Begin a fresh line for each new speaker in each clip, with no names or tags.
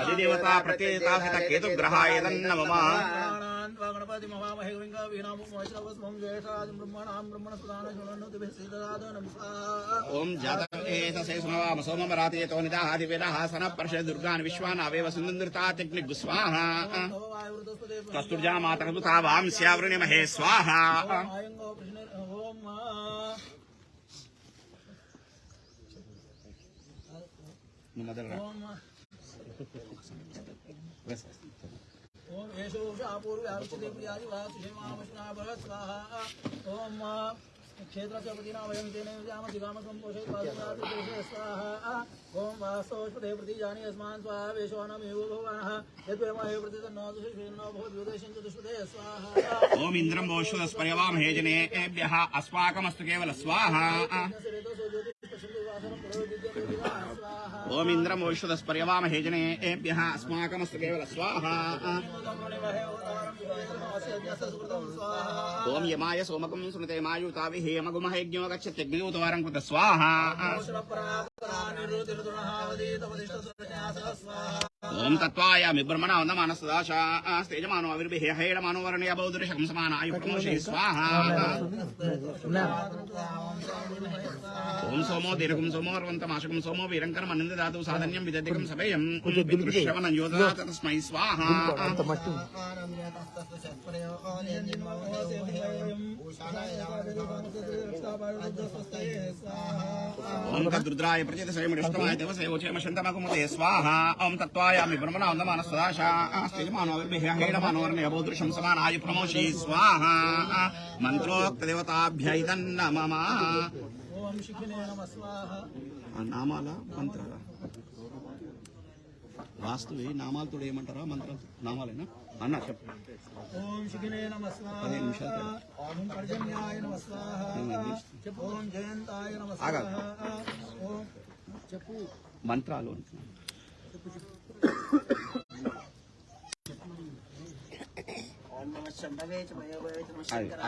అధిదేవతా ప్రత్యేత కేతు కేతుగ్రహాయ మమ
గణపతి మహామహే గంగా వీణామోశ్రవస్వం జ్యేషాది బ్రహ్మణాం బ్రహ్మణ సుదాన శృణోతి శ్రీధరాద నమస్కారం
ఓం జాతేతసే సోమమ రాతేతో నిదాహాది వేదాహాసన పర్ష దుర్గాన్ విశ్వాన్ అవేవ సుందృతాగ్ని గుస్వాహ కస్తుర్జా మాతృతా వాంస్యావృణి మహే స్వాహ.
ఓం ఓం ఓం యేషో శాపూర్వ్యావిష్యతే ప్రియాది వా సుషేమామృష్ణా భగవత్ స్వాహా ఓం క్షేత్రస్య పతినా వయం తేన యుజామ దిగామ సంపోషే పాదదాతి దేశే స్వాహా ఓం వాస్తోష్పదే ప్రతిజాని యస్మాన్ స్వాహా వేషవానమేవ భగవానః యద్వేమహే ప్రతిదన్నో దుషిషేన్నో భవతి యుదేశం చతుష్పదే స్వాహా
ఓం ఇంద్రం ఓషుదస్పర్యవామహే జనేభ్య అస్మాకమస్తు కేవల స్వాహ ఓం ఇంద్రం ఓషుదస్పర్యవామహే జనేభ్య అస్మాకమస్తు కేవల స్వాహ. ఓం యమాయ సోమకం సునతే మాయుతావి హేమగుమహయజ్ఞో గచ్చత్యగ్నియూతవారం కృత స్వాహ. ఓం తత్వాయామి బ్రహ్మణ వందమాన సదాశా తేజమానో అవిర్భిహే హేడమానో వర్ణయ బౌద్ధుషకం సమానాయు స్వాహ. ఓం సోమో దీర్ఘం సోమో అర్వంతమాశకం సోమో వీరంకరం అనంద దాతు సాధన్యం విదధికం సభయం శ్రవణం యోధా తస్మై స్వాహ ఓం ప్రచేత శంతమకుమతే. స్వాహ ఓం తత్వాయామి బ్రహ్మణ వందమాన సమానాయు ప్రమోషే స్వాహ. మంత్రోక్త
నమ.
నామాల మంత్రాల. వాస్తువి నామాలతో ఏమంటారా? మంత్రాలు నామాలేనా? అన్న చెప్పు. పదిహేను నిమిషాలు
ఓం జయంతాయ ఓం చెప్పు
మంత్రాలు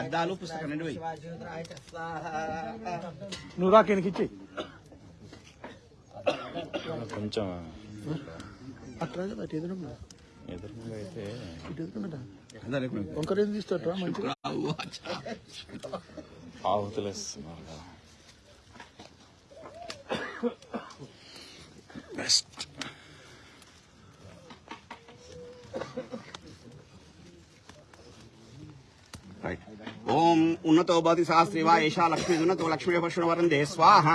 అద్దాలు పుస్తకం రెండు
నువ్వు రాకేనికి ఇచ్చి.
కొంచెం
అట్లా అటు ఎదురుగా
ఎదురుగా అయితే
ఇటు. వంకర మంచిగా.
Powerless. Best. Right.
Oh. ఓం ఉన్నతో భవతి సహస్రీ వా ఏషా లక్ష్మీ ఉన్నతో లక్ష్మీ పశున వరందే స్వాహ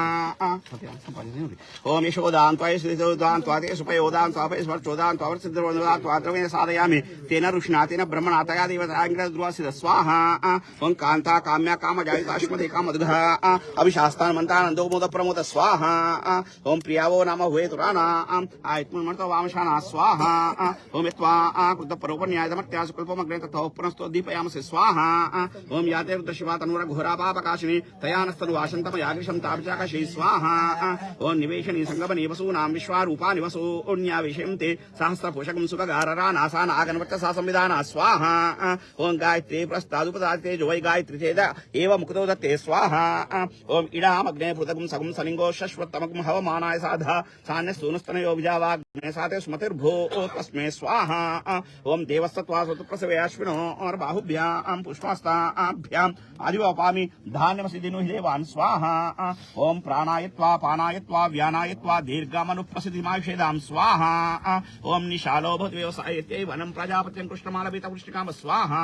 ఓం యశోదాన్ త్వయ శ్రీదోదాన్ త్వాతే సుపయోదాన్ త్వాపయ స్వర్చోదాన్ త్వర సిద్ధోదాన్ త్వాద్రవేణ సాధయామి తేన ఋషినా తేన బ్రహ్మణా తయా దేవతాంగ్ర ధ్రువాసిద స్వాహ ఓం కాంతా కామ్య కామ జాయుతాశ్మదే కామదుఘ అభిశాస్తాన్ మంతానందో మోద ప్రమోద స్వాహ ఓం ప్రియావో నామ హుయేతురానా ఆయుత్మన్మతో వామశానా స్వాహ ఓం యత్వా కృత పరోపన్యాయమత్యాసు కల్పమగ్నే తథో పునస్తో దీపయామసి స్వాహ ఓం యాతే ज्योतिर्दृश्यवात् अनुरग होरापापकाशिनी तयानस्तनु वाशन्तम याग्रिशं ताभिचाकशै स्वाहा। ओ निवेशनी संगम निवसूनां विश्वारूपा निवसो ओन्यावेशयं ते सहस्रपोषकं सुभगाररा नासा आगनवर्त सा संविधाना स्वाहा। ओं गायत्री प्रस्तादुपदाते जो वै गायत्री चेद एव मुक्तो दत्ते स्वाहा। ओं इडामग्ने पृथगं सगं सलिङ्गो शश्वत्तमगं हवमानाय साधा सान्य सान्यस्तूनस्तनयो विजावाग्ने साते स्मतिर्भो तस्मे स्वाहा। ओं देवस्तत्वा सुत प्रसवे अश्विनो और बाहुभ्यां पुष्पास्ताभ्यां ध्यायाम आदिवपामी धान्यमसिदिनु हिदेवान स्वाहा। ओं प्राणायत्वा, पानायत्वा, व्यानायत्वा दीर्घमनुप्रसिद्धिमायुषेदाम स्वाहा। ओं निशालो भवत् व्यवसायते वनं प्रजापत्यं कृष्णमालपितकृष्णकाम स्वाहा।